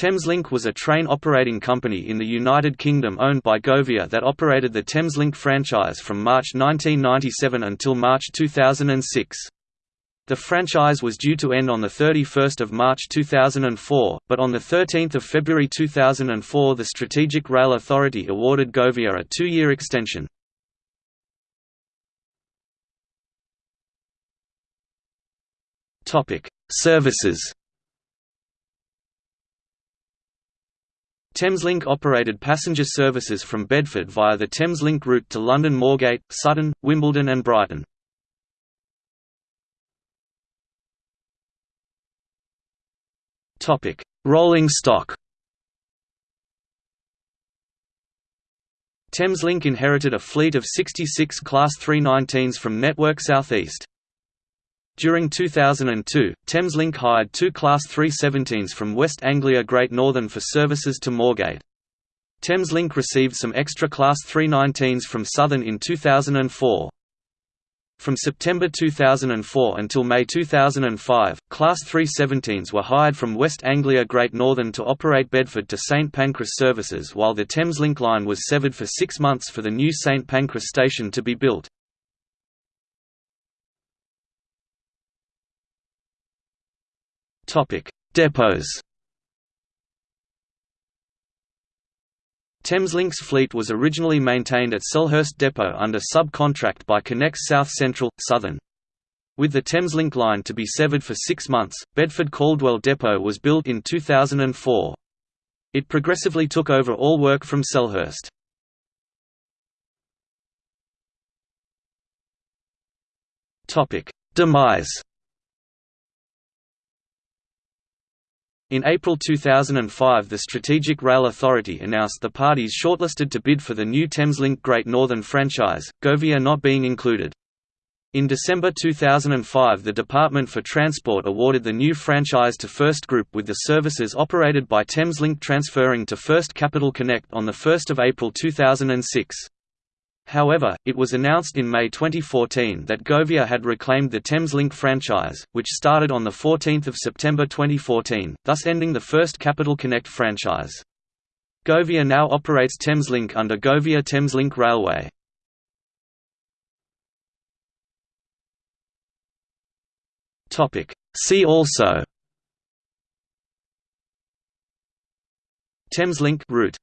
Thameslink was a train operating company in the United Kingdom owned by Govia that operated the Thameslink franchise from March 1997 until March 2006. The franchise was due to end on 31 March 2004, but on 13 February 2004 the Strategic Rail Authority awarded Govia a two-year extension. Services Thameslink operated passenger services from Bedford via the Thameslink route to London Moorgate, Sutton, Wimbledon and Brighton. Rolling stock Thameslink inherited a fleet of 66 Class 319s from Network South East. During 2002, Thameslink hired two Class 317s from West Anglia Great Northern for services to Moorgate. Thameslink received some extra Class 319s from Southern in 2004. From September 2004 until May 2005, Class 317s were hired from West Anglia Great Northern to operate Bedford to St Pancras services while the Thameslink line was severed for six months for the new St Pancras station to be built. Depots. Thameslink's fleet was originally maintained at Selhurst Depot under subcontract by Connex South Central, Southern. With the Thameslink line to be severed for six months, Bedford Cauldwell Depot was built in 2004. It progressively took over all work from Selhurst. Demise In April 2005 the Strategic Rail Authority announced the parties shortlisted to bid for the new Thameslink Great Northern franchise, Govia not being included. In December 2005 the Department for Transport awarded the new franchise to First Group with the services operated by Thameslink transferring to First Capital Connect on 1 April 2006. However, it was announced in May 2014 that Govia had reclaimed the Thameslink franchise, which started on 14 September 2014, thus ending the first Capital Connect franchise. Govia now operates Thameslink under Govia Thameslink Railway. See also Thameslink route